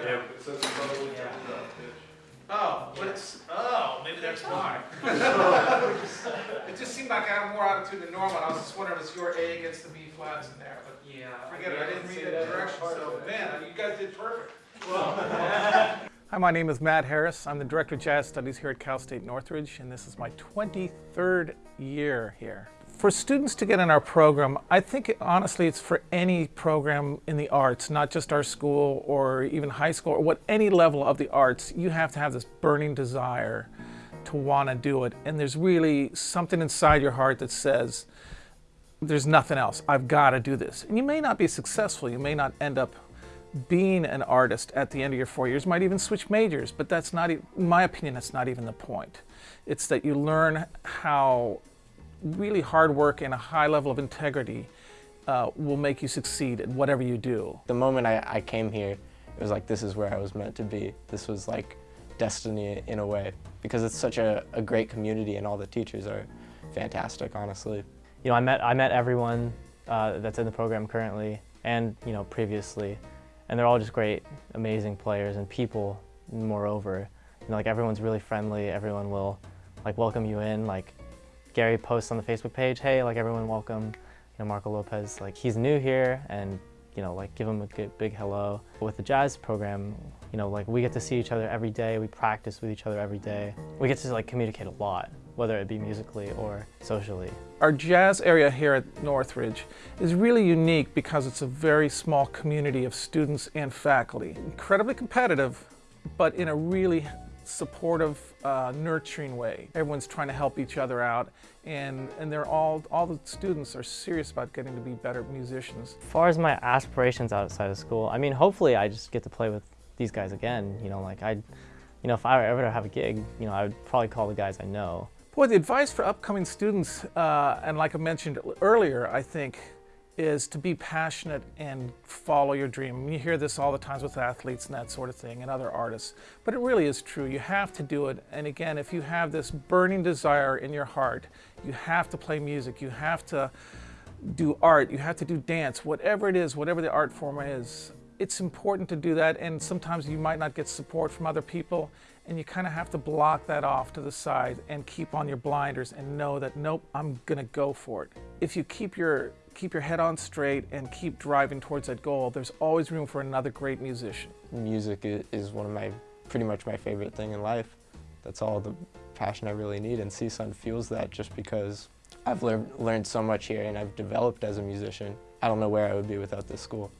Okay. Yeah, it says it's probably Yeah. Oh, but it's, oh, maybe that's why. It just seemed like I had more attitude than normal, and I was just wondering if it's your A against the B flats in there, but Yeah. forget it, I didn't read see that that direction, so, man, you guys did perfect. Well. Hi, my name is Matt Harris. I'm the Director of Jazz Studies here at Cal State Northridge, and this is my 23rd year here. For students to get in our program, I think honestly it's for any program in the arts, not just our school or even high school or what any level of the arts. You have to have this burning desire to want to do it, and there's really something inside your heart that says, there's nothing else. I've got to do this. And you may not be successful. You may not end up being an artist at the end of your four years. You might even switch majors, but that's not, in my opinion, that's not even the point. It's that you learn how really hard work and a high level of integrity uh, will make you succeed at whatever you do. The moment I, I came here, it was like this is where I was meant to be. This was like destiny in a way because it's such a, a great community and all the teachers are fantastic, honestly. You know, I met I met everyone uh, that's in the program currently, and you know previously, and they're all just great, amazing players and people. Moreover, you know, like everyone's really friendly. Everyone will like welcome you in. Like Gary posts on the Facebook page, hey, like everyone welcome. You know, Marco Lopez, like he's new here, and you know, like give him a good, big hello. With the jazz program, you know, like we get to see each other every day. We practice with each other every day. We get to like communicate a lot, whether it be musically or socially. Our jazz area here at Northridge is really unique because it's a very small community of students and faculty. Incredibly competitive, but in a really supportive, uh, nurturing way. Everyone's trying to help each other out, and, and they're all, all the students are serious about getting to be better musicians. As far as my aspirations outside of school, I mean, hopefully I just get to play with these guys again. You know, like I, you know, if I were ever to have a gig, you know, I would probably call the guys I know. Boy, the advice for upcoming students, uh, and like I mentioned earlier, I think, is to be passionate and follow your dream. You hear this all the times with athletes and that sort of thing and other artists, but it really is true. You have to do it. And again, if you have this burning desire in your heart, you have to play music, you have to do art, you have to do dance, whatever it is, whatever the art form is. It's important to do that, and sometimes you might not get support from other people, and you kind of have to block that off to the side and keep on your blinders and know that nope, I'm gonna go for it. If you keep your keep your head on straight and keep driving towards that goal, there's always room for another great musician. Music is one of my, pretty much my favorite thing in life. That's all the passion I really need, and CSUN fuels that just because I've learned, learned so much here and I've developed as a musician. I don't know where I would be without this school.